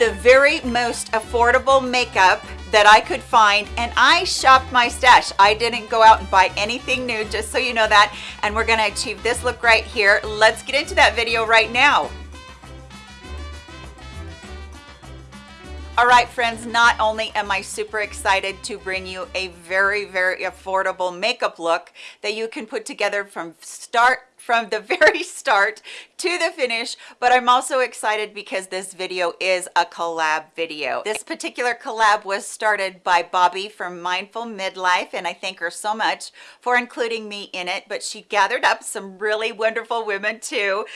the very most affordable makeup that I could find and I shopped my stash. I didn't go out and buy anything new, just so you know that. And we're gonna achieve this look right here. Let's get into that video right now. All right, friends, not only am I super excited to bring you a very, very affordable makeup look that you can put together from start from the very start to the finish but i'm also excited because this video is a collab video. This particular collab was started by bobby from mindful midlife and i thank her so much for including me in it but she gathered up some really wonderful women too.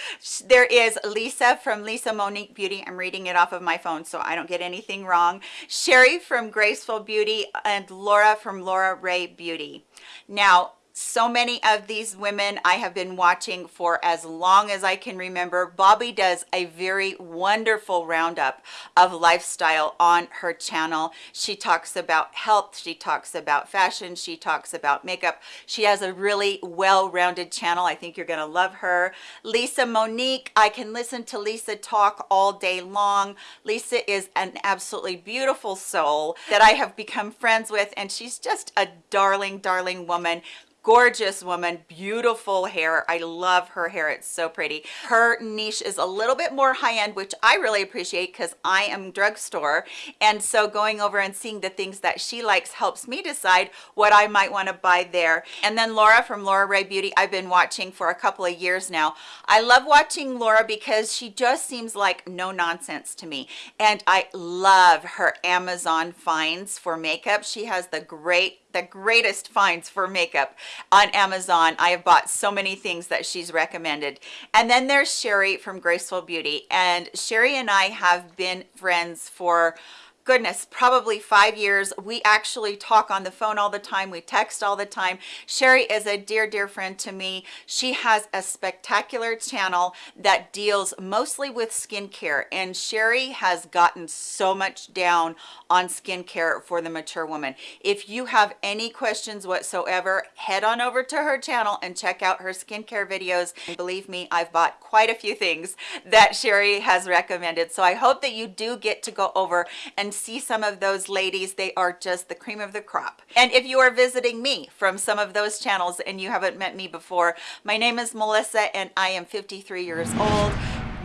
There is lisa from lisa monique beauty. I'm reading it off of my phone so i don't get anything wrong. Sherry from graceful beauty and laura from laura ray beauty. Now so many of these women I have been watching for as long as I can remember. Bobby does a very wonderful roundup of lifestyle on her channel. She talks about health, she talks about fashion, she talks about makeup. She has a really well-rounded channel. I think you're gonna love her. Lisa Monique, I can listen to Lisa talk all day long. Lisa is an absolutely beautiful soul that I have become friends with and she's just a darling, darling woman gorgeous woman beautiful hair. I love her hair it's so pretty. Her niche is a little bit more high-end which i really appreciate because i am drugstore and so going over and seeing the things that she likes helps me decide what i might want to buy there. And then laura from laura ray beauty i've been watching for a couple of years now. I love watching laura because she just seems like no nonsense to me and i love her amazon finds for makeup. She has the great the greatest finds for makeup on Amazon. I have bought so many things that she's recommended. And then there's Sherry from Graceful Beauty. And Sherry and I have been friends for goodness probably five years we actually talk on the phone all the time we text all the time. Sherry is a dear dear friend to me. She has a spectacular channel that deals mostly with skincare and sherry has gotten so much down on skincare for the mature woman. If you have any questions whatsoever head on over to her channel and check out her skincare videos. Believe me i've bought quite a few things that sherry has recommended so i hope that you do get to go over and see some of those ladies they are just the cream of the crop. And if you are visiting me from some of those channels and you haven't met me before my name is melissa and i am 53 years old.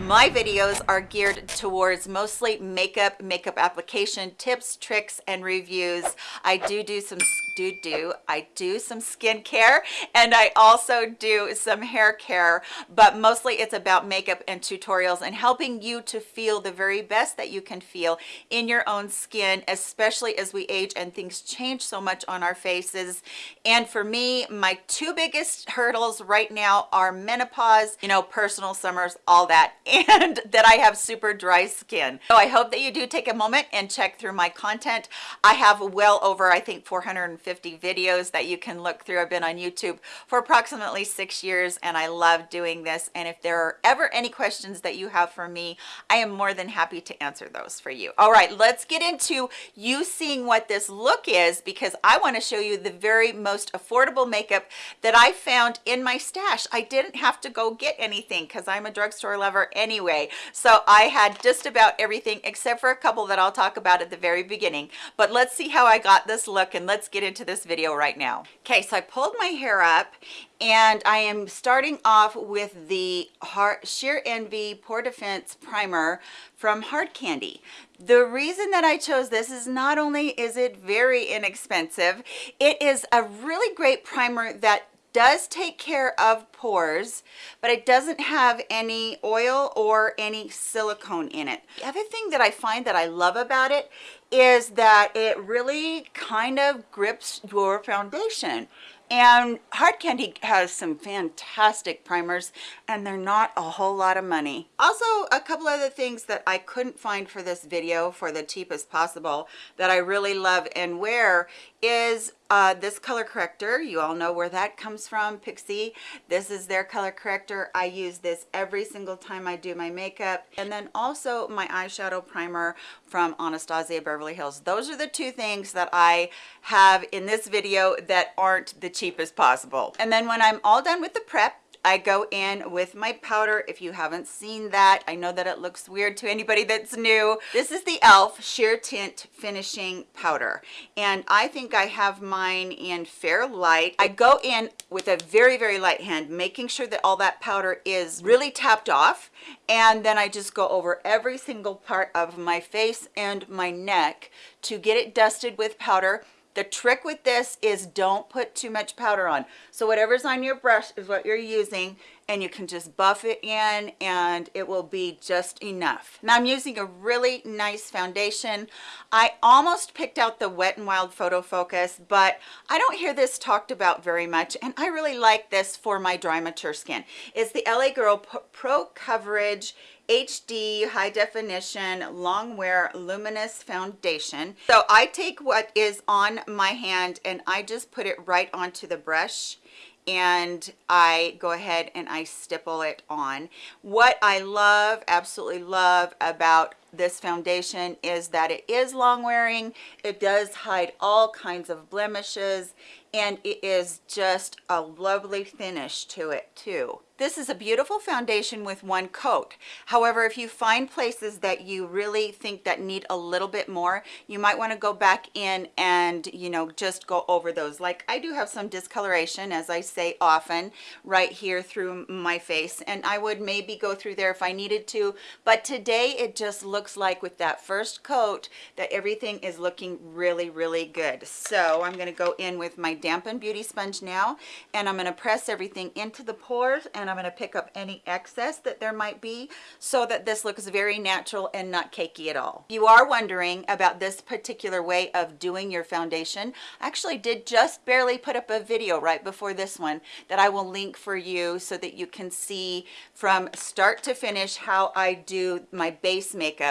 My videos are geared towards mostly makeup makeup application tips tricks and reviews. I do do some do do i do some skincare and i also do some hair care but mostly it's about makeup and tutorials and helping you to feel the very best that you can feel in your own skin especially as we age and things change so much on our faces and for me my two biggest hurdles right now are menopause you know personal summers all that and that I have super dry skin. So I hope that you do take a moment and check through my content. I have well over, I think 450 videos that you can look through. I've been on YouTube for approximately six years and I love doing this. And if there are ever any questions that you have for me, I am more than happy to answer those for you. All right, let's get into you seeing what this look is because I want to show you the very most affordable makeup that I found in my stash. I didn't have to go get anything because I'm a drugstore lover anyway so i had just about everything except for a couple that i'll talk about at the very beginning but let's see how i got this look and let's get into this video right now okay so i pulled my hair up and I am starting off with the Heart Sheer Envy Pore Defense Primer from Hard Candy. The reason that I chose this is not only is it very inexpensive, it is a really great primer that does take care of pores but it doesn't have any oil or any silicone in it. The other thing that i find that i love about it is that it really kind of grips your foundation. And hard candy has some fantastic primers and they're not a whole lot of money. Also a couple other things that i couldn't find for this video for the cheapest possible that i really love and wear is uh, this color corrector. You all know where that comes from pixi this is their color corrector. I use this every single time i do my makeup. And then also my eyeshadow primer from anastasia beverly hills. Those are the two things that i have in this video that aren't the cheapest possible. And then when i'm all done with the prep I go in with my powder. If you haven't seen that, I know that it looks weird to anybody that's new. This is the e.l.f. Sheer Tint Finishing Powder. And I think I have mine in Fair Light. I go in with a very, very light hand, making sure that all that powder is really tapped off. And then I just go over every single part of my face and my neck to get it dusted with powder the trick with this is don't put too much powder on. So whatever's on your brush is what you're using and you can just buff it in and it will be just enough. Now I'm using a really nice foundation. I almost picked out the Wet n Wild Photo Focus, but I don't hear this talked about very much and I really like this for my dry mature skin. It's the LA Girl Pro Coverage HD high definition long wear luminous foundation. So I take what is on my hand and I just put it right onto the brush and I go ahead and I stipple it on. What I love, absolutely love about this foundation is that it is long wearing. It does hide all kinds of blemishes and it is just a lovely finish to it too. This is a beautiful foundation with one coat. However, if you find places that you really think that need a little bit more, you might want to go back in and, you know, just go over those. Like I do have some discoloration, as I say often, right here through my face. And I would maybe go through there if I needed to. But today it just looks like with that first coat that everything is looking really, really good. So I'm going to go in with my dampened beauty sponge now. And I'm going to press everything into the pores and I'm going to pick up any excess that there might be so that this looks very natural and not cakey at all. If you are wondering about this particular way of doing your foundation, I actually did just barely put up a video right before this one that I will link for you so that you can see from start to finish how I do my base makeup.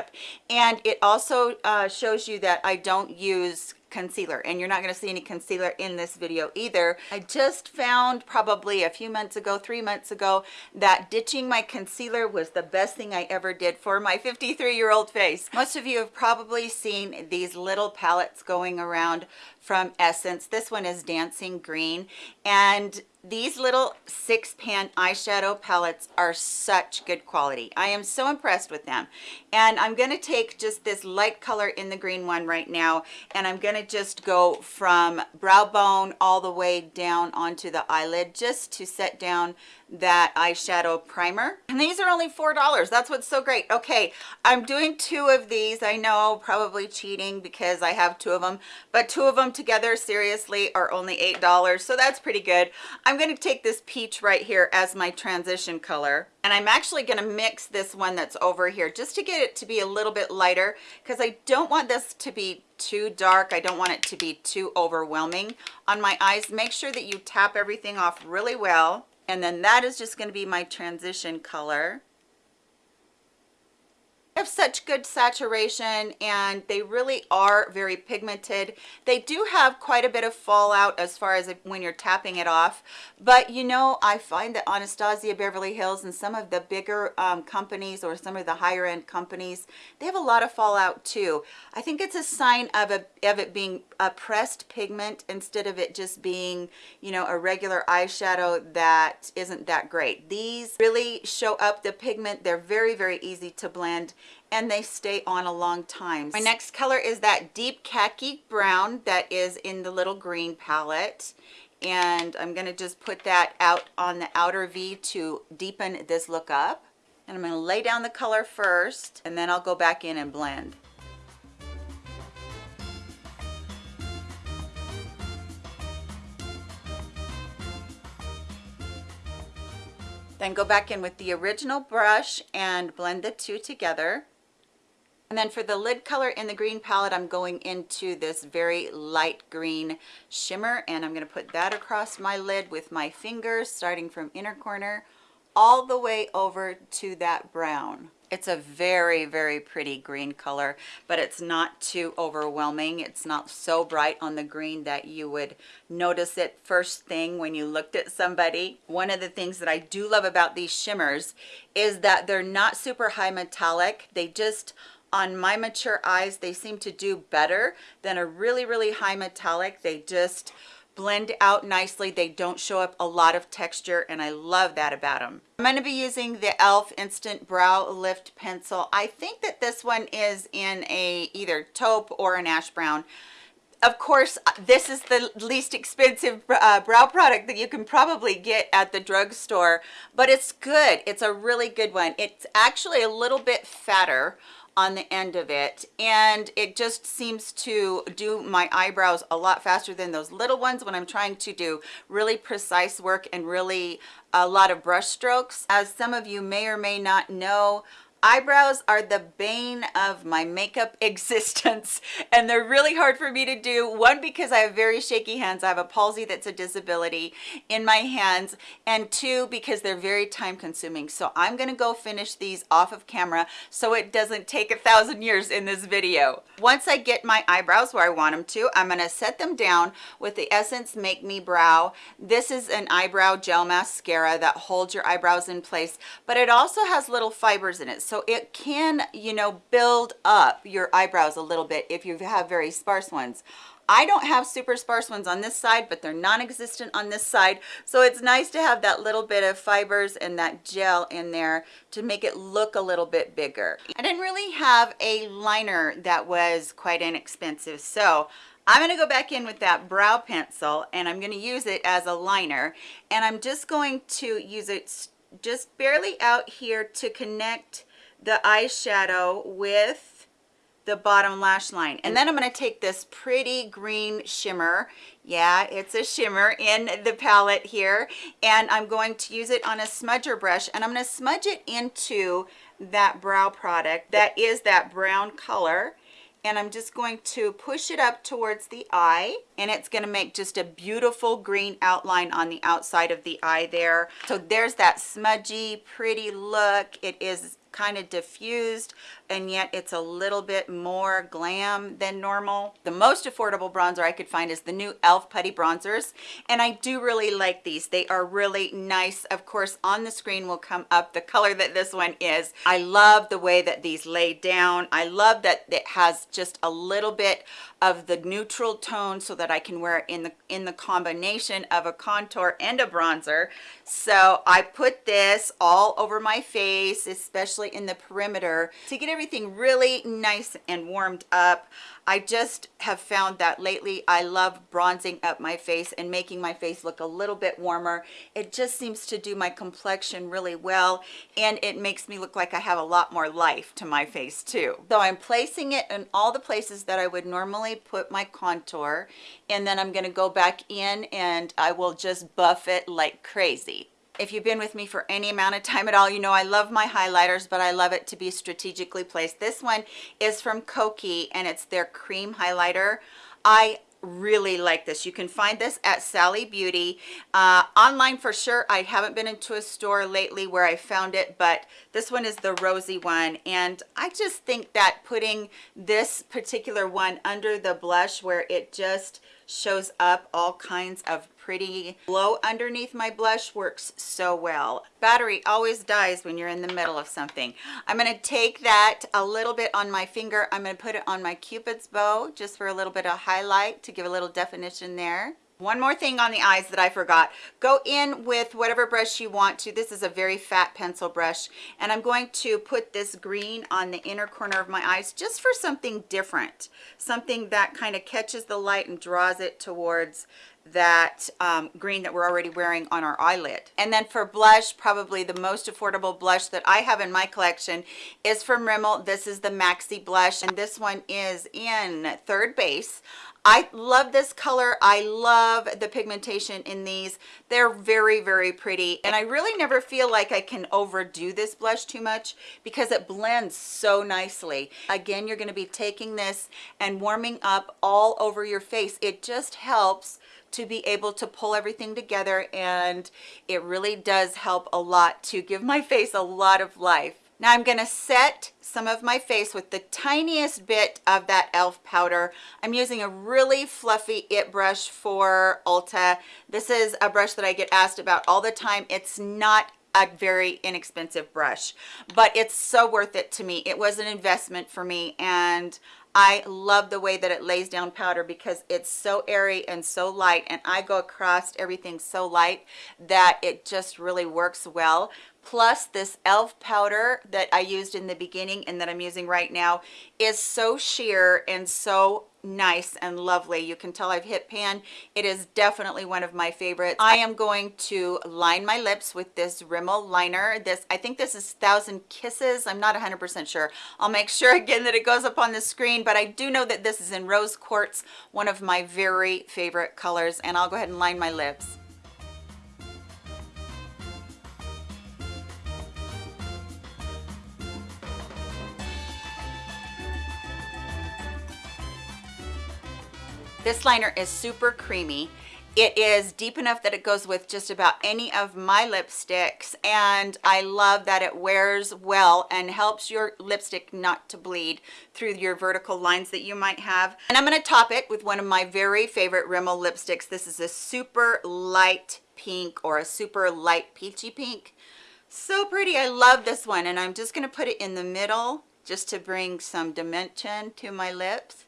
And it also uh, shows you that I don't use concealer and you're not going to see any concealer in this video either. I just found probably a few months ago three months ago that ditching my concealer was the best thing i ever did for my 53 year old face. Most of you have probably seen these little palettes going around from essence. This one is dancing green. And these little six pan eyeshadow palettes are such good quality. I am so impressed with them. And i'm going to take just this light color in the green one right now and i'm going to just go from brow bone all the way down onto the eyelid just to set down that eyeshadow primer. And these are only four dollars. That's what's so great. Okay i'm doing two of these. I know probably cheating because i have two of them but two of them together seriously are only eight dollars so that's pretty good i'm going to take this peach right here as my transition color and i'm actually going to mix this one that's over here just to get it to be a little bit lighter because i don't want this to be too dark. I don't want it to be too overwhelming on my eyes. Make sure that you tap everything off really well and then that is just going to be my transition color have such good saturation and they really are very pigmented. They do have quite a bit of fallout as far as when you're tapping it off. But you know i find that anastasia beverly hills and some of the bigger um, companies or some of the higher end companies they have a lot of fallout too. I think it's a sign of a of it being a pressed pigment instead of it just being you know a regular eyeshadow that isn't that great these really show up the pigment they're very very easy to blend and they stay on a long time. My next color is that deep khaki brown that is in the little green palette and I'm going to just put that out on the outer V to deepen this look up. And I'm going to lay down the color first and then I'll go back in and blend. Then go back in with the original brush and blend the two together. And then for the lid color in the green palette, I'm going into this very light green shimmer and I'm going to put that across my lid with my fingers starting from inner corner all the way over to that brown. It's a very, very pretty green color, but it's not too overwhelming. It's not so bright on the green that you would notice it first thing when you looked at somebody. One of the things that I do love about these shimmers is that they're not super high metallic. They just on my mature eyes they seem to do better than a really really high metallic they just blend out nicely. They don't show up a lot of texture and I love that about them. I'm going to be using the e.l.f. Instant Brow Lift Pencil. I think that this one is in a either taupe or an ash brown of course, this is the least expensive uh, brow product that you can probably get at the drugstore, but it's good. It's a really good one. It's actually a little bit fatter on the end of it and it just seems to do my eyebrows a lot faster than those little ones when I'm trying to do really precise work and really a lot of brush strokes. As some of you may or may not know, eyebrows are the bane of my makeup existence and they're really hard for me to do. One because i have very shaky hands. I have a palsy that's a disability in my hands and two because they're very time consuming. So i'm to go finish these off of camera so it doesn't take a thousand years in this video. Once i get my eyebrows where i want them to i'm to set them down with the essence make me brow. This is an eyebrow gel mascara that holds your eyebrows in place but it also has little fibers in it so it can you know build up your eyebrows a little bit if you have very sparse ones I don't have super sparse ones on this side, but they're non-existent on this side. So it's nice to have that little bit of fibers and that gel in there to make it look a little bit bigger. I didn't really have a liner that was quite inexpensive. So I'm going to go back in with that brow pencil and I'm going to use it as a liner. And I'm just going to use it just barely out here to connect the eyeshadow with the bottom lash line and then i'm going to take this pretty green shimmer yeah it's a shimmer in the palette here and i'm going to use it on a smudger brush and i'm going to smudge it into that brow product that is that brown color and I'm just going to push it up towards the eye and it's going to make just a beautiful green outline on the outside of the eye there. So there's that smudgy, pretty look. It is kind of diffused and yet it's a little bit more glam than normal. The most affordable bronzer I could find is the new e.l.f. Putty Bronzers and I do really like these. They are really nice. Of course on the screen will come up the color that this one is. I love the way that these lay down. I love that it has just a little bit of the neutral tone so that I can wear it in the in the combination of a contour and a bronzer so I put this all over my face especially in the perimeter to get everything really nice and warmed up I just have found that lately I love bronzing up my face and making my face look a little bit warmer. It just seems to do my complexion really well and it makes me look like I have a lot more life to my face too. So I'm placing it in all the places that I would normally put my contour and then I'm going to go back in and I will just buff it like crazy if you've been with me for any amount of time at all you know i love my highlighters but i love it to be strategically placed. This one is from kokie and it's their cream highlighter. I really like this. You can find this at sally beauty. Uh, online for sure. I haven't been into a store lately where i found it but this one is the rosy one and i just think that putting this particular one under the blush where it just shows up all kinds of pretty. Glow underneath my blush works so well. Battery always dies when you're in the middle of something. I'm going to take that a little bit on my finger. I'm going to put it on my cupid's bow just for a little bit of highlight to give a little definition there one more thing on the eyes that I forgot. Go in with whatever brush you want to. This is a very fat pencil brush. And I'm going to put this green on the inner corner of my eyes just for something different. Something that kind of catches the light and draws it towards that um, green that we're already wearing on our eyelid. And then for blush, probably the most affordable blush that I have in my collection is from Rimmel. This is the Maxi blush and this one is in third base. I love this color. I love the pigmentation in these. They're very, very pretty. And I really never feel like I can overdo this blush too much because it blends so nicely. Again, you're gonna be taking this and warming up all over your face. It just helps to be able to pull everything together and it really does help a lot to give my face a lot of life. Now I'm going to set some of my face with the tiniest bit of that e.l.f. powder. I'm using a really fluffy IT brush for Ulta. This is a brush that I get asked about all the time. It's not a very inexpensive brush but it's so worth it to me. It was an investment for me and I love the way that it lays down powder because it's so airy and so light and I go across everything so light that it just really works well. Plus this elf powder that I used in the beginning and that I'm using right now is so sheer and so nice and lovely. You can tell I've hit pan. It is definitely one of my favorites. I am going to line my lips with this Rimmel liner. This I think this is thousand kisses. I'm not 100% sure. I'll make sure again that it goes up on the screen but I do know that this is in rose quartz one of my very favorite colors and I'll go ahead and line my lips This liner is super creamy. It is deep enough that it goes with just about any of my lipsticks and I love that it wears well and helps your lipstick not to bleed through your vertical lines that you might have. And I'm going to top it with one of my very favorite Rimmel lipsticks. This is a super light pink or a super light peachy pink. So pretty. I love this one and I'm just going to put it in the middle just to bring some dimension to my lips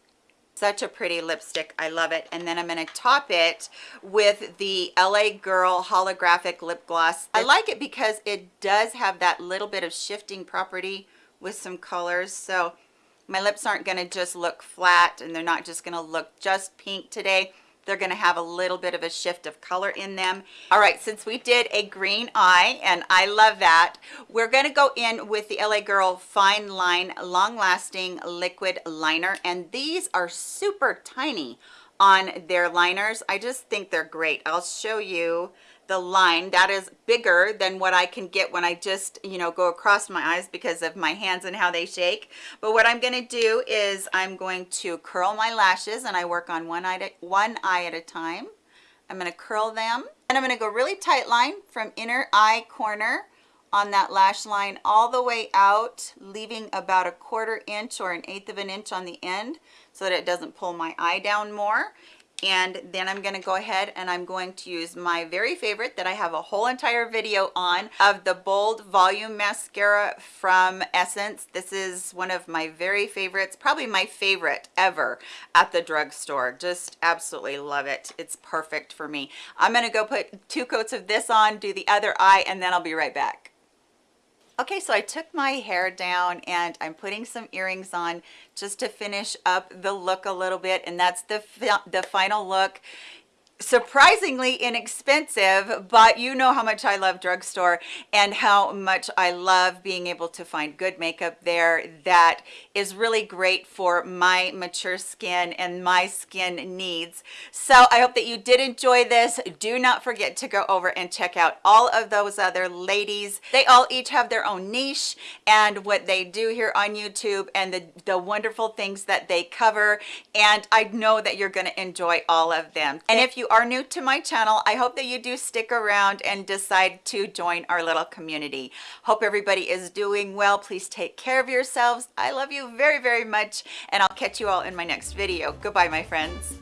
such a pretty lipstick. I love it. And then i'm going to top it with the la girl holographic lip gloss. I like it because it does have that little bit of shifting property with some colors. So my lips aren't going to just look flat and they're not just going to look just pink today they're going to have a little bit of a shift of color in them. All right since we did a green eye and i love that we're going to go in with the la girl fine line long lasting liquid liner and these are super tiny on their liners. I just think they're great. I'll show you the line that is bigger than what I can get when I just you know go across my eyes because of my hands and how they shake. But what I'm going to do is I'm going to curl my lashes and I work on one eye at, one eye at a time. I'm going to curl them and I'm going to go really tight line from inner eye corner on that lash line all the way out leaving about a quarter inch or an eighth of an inch on the end so that it doesn't pull my eye down more and then I'm going to go ahead and I'm going to use my very favorite that I have a whole entire video on of the Bold Volume Mascara from Essence. This is one of my very favorites, probably my favorite ever at the drugstore. Just absolutely love it. It's perfect for me. I'm going to go put two coats of this on, do the other eye, and then I'll be right back. Okay, so I took my hair down and I'm putting some earrings on just to finish up the look a little bit. And that's the, the final look surprisingly inexpensive but you know how much i love drugstore and how much i love being able to find good makeup there. That is really great for my mature skin and my skin needs. So i hope that you did enjoy this. Do not forget to go over and check out all of those other ladies. They all each have their own niche and what they do here on youtube and the the wonderful things that they cover. And i know that you're going to enjoy all of them. And if you are new to my channel i hope that you do stick around and decide to join our little community. Hope everybody is doing well. Please take care of yourselves. I love you very very much and i'll catch you all in my next video. Goodbye my friends